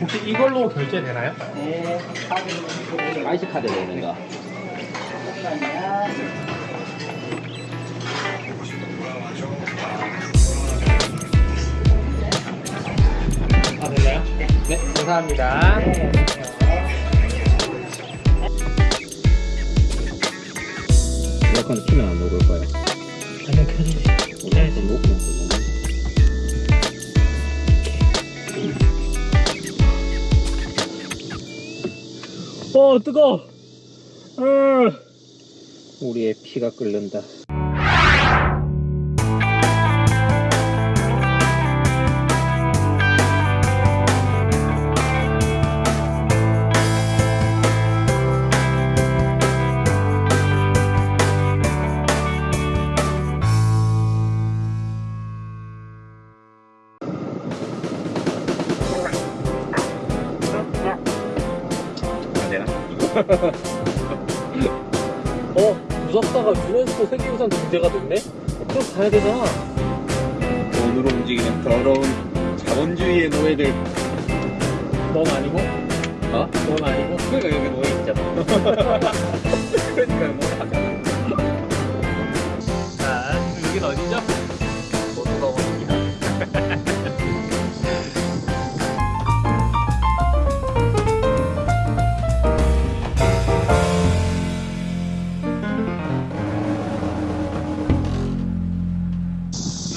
혹시 이걸로 결제되나요? 네, 카드 되는 거. 아 되나요? 네 감사합니다 에어컨 키면 안 녹을. 한번 켜주세요 에어컨 녹으면 또 녹는 어 뜨거 어. 우리의 피가 끓는다. 어 무섭다가 유네스코 세계유산 등재가 됐네? 그럼 가야 되잖아 돈으로 움직이는 더러운 자본주의의 노예들. 넌 아니고 어? 넌 아니고 그러니까 여기 노예 있잖아. 그러니까 뭐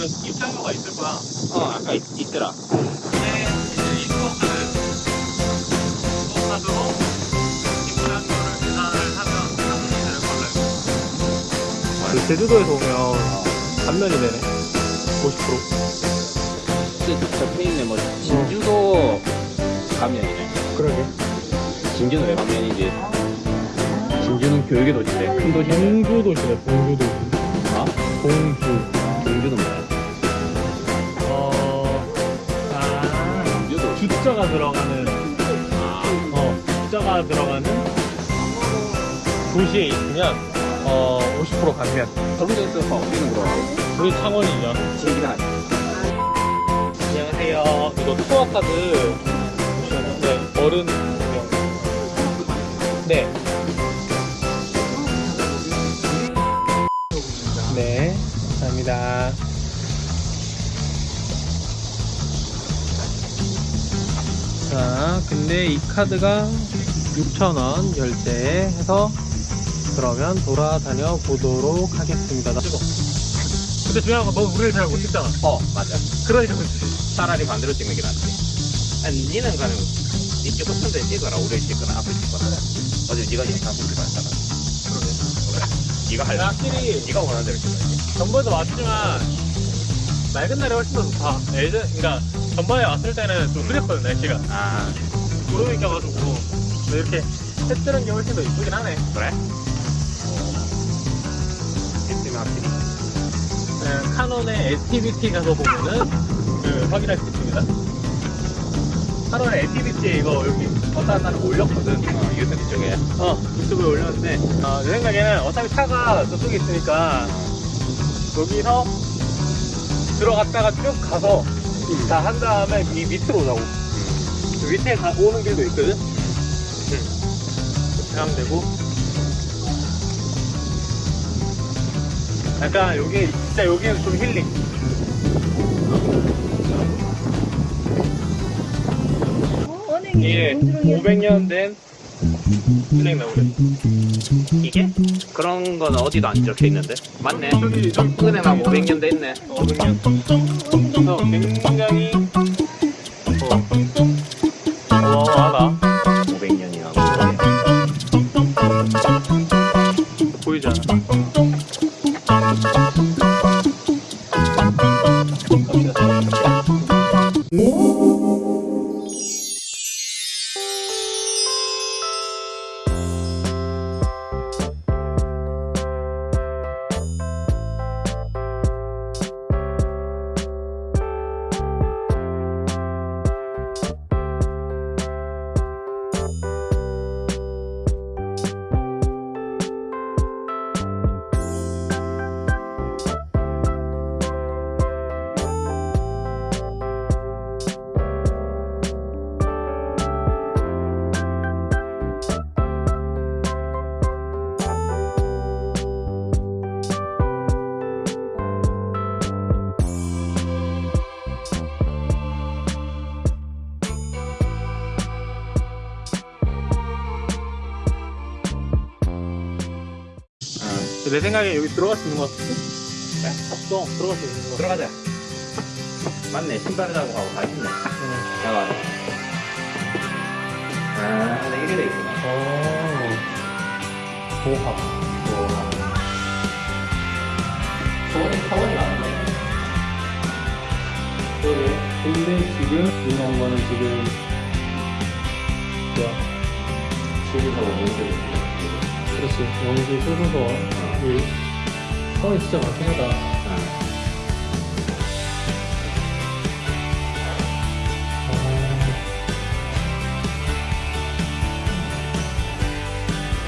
입장료가 있을 거야 어, 아까 있, 있더라. 근데 이제 입국카드 입국카드로 입장료를 계산을 하면 3분이 되는 걸로 알고 있어 그 제주도에서 오면 감면이 되네 50% 근데 적혀 있네, 뭐, 진주도 가면이네. 그러게 진주는 왜 가면이지? 진주는 교육의 도시인데, 큰 도시인데. 동주 도시네 동주 도시 어? 동주 주자가 들어가는 어, 주자가 들어가는 도시에 있으면 어, 50% 감면 서울에서 어디는 그러고. 우리 창원이죠 신기하네. 안녕하세요 이거 투어 카드 네, 어른. 네, 자, 근데 이 카드가 6,000원 결제해서 그러면 돌아다녀 보도록 하겠습니다. 근데 중요한 건 너 우리를 잘 못 찍잖아. 어, 맞아. 그러니까 그렇지. 차라리 반대로 찍는 게 낫지. 아니, 니는 가는, 니 찍고 편데 찍어라, 우리 찍거나, 앞에 찍거나. 어제 니가 영상 보기로 했잖아. 그래. 니가 할, 확실히 니가 원하는 대로 찍어야지. 전번에도 왔지만 맑은 날이 훨씬 더 좋다. 예전, 그러니까 전번에 왔을 때는 좀 흐렸거든 날씨가. 아, 구름이 껴가지고 근데 이렇게 해 뜨는 게 훨씬 더 이쁘긴 하네. 그래? 있으면 확실히. 네, 카논의 액티비티 가서 보면은 그, 확인할 수 있습니다. 카논의 액티비티 이거 여기 어떤 날을 올렸거든. 어, 유튜브 쪽에. 어 유튜브에 올렸는데 어, 내 생각에는 어차피 차가 저쪽에 있으니까 여기서 들어갔다가 쭉 가서 다 한 다음에 이 밑으로 오자고. 그 밑에 가, 오는 길도 있거든. 응. 그렇게 하면 되고. 약간 여기 진짜 여기는 좀 힐링. 어, 은행이 이게 공주령이 500년 된 나무래. 이게? 그런 건 어디도 안 적혀 있는데? 맞네. 은행하고 500년 됐네. 500년. 그래서 굉장히 어, 어마어마하다. 내 생각에 여기 들어갈 수 있는 것 같은데? 네? 없어. 들어갈 수 있는 것 같아. 들어가자. 맞네. 신발을 하고 가고 다 했네. 응. 나와. 아, 네, 이게 돼 있구나. 어. 보합. 소원이, 소원이 맞네. 그러게. 근데 지금 이런 거는 지금 뭐야? 수리하고 뭔데? 그렇지. 영지 소소 서. 이 선이 진짜 많긴 하다.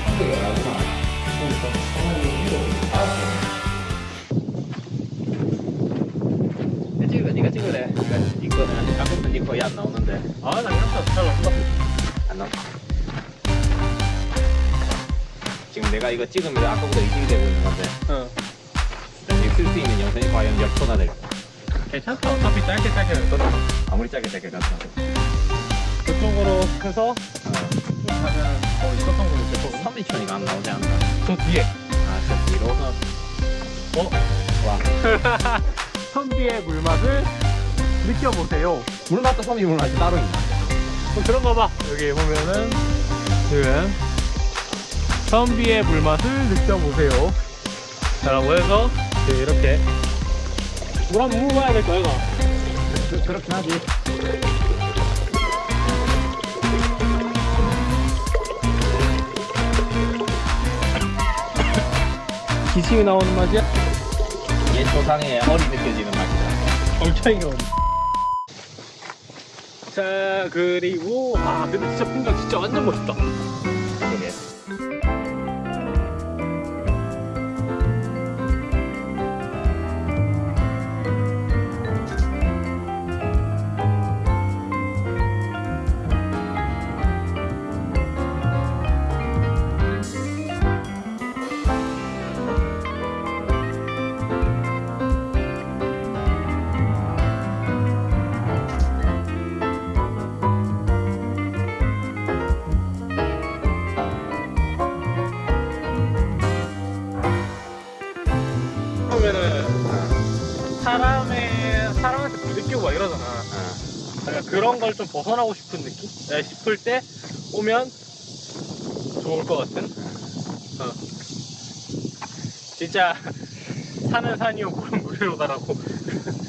한국에 가구나. 찍을래? 네가 찍을래? 네가 이거는 아까부터 네 거의 안 나오는데 아, 나 괜찮다. 잘 나온다. 안 나와. 지금 내가 이거 찍으면 아까보다 의심이 되고 있는 건데 응. 쓸수 있는 영상이 과연 몇 초나 될까? 괜찮다. 어차피 짧게 짧게 할 거다. 아무리 짧게 짧게 가도 그쪽으로 해서 어. 쭉 가면 어, 있었던 거 있을 거고. 3미천이가 안 나오지 않나? 저 뒤에. 아, 저 뒤로는 어? 와. 선비의 물맛을 느껴보세요. 물맛도 섬이 물맛이 따로 있나? 그럼 들어가 봐. 여기 보면은 지금 선비의 물맛을 느껴보세요. 라고 해서 이렇게 물 한번 먹어야 될 거야, 이거. 그, 그렇긴 하지. 기침이 나오는 맛이야? 옛 조상의 얼이 느껴지는 맛이다. 엄청 이거. 자, 그리고, 아, 근데 진짜 풍경 진짜 완전 멋있다. 어. 약간 그런 걸 좀 벗어나고 싶은 느낌? 네, 싶을 때 오면 좋을 것 같은? 어. 진짜 산은 산이요 물은 물이로다라고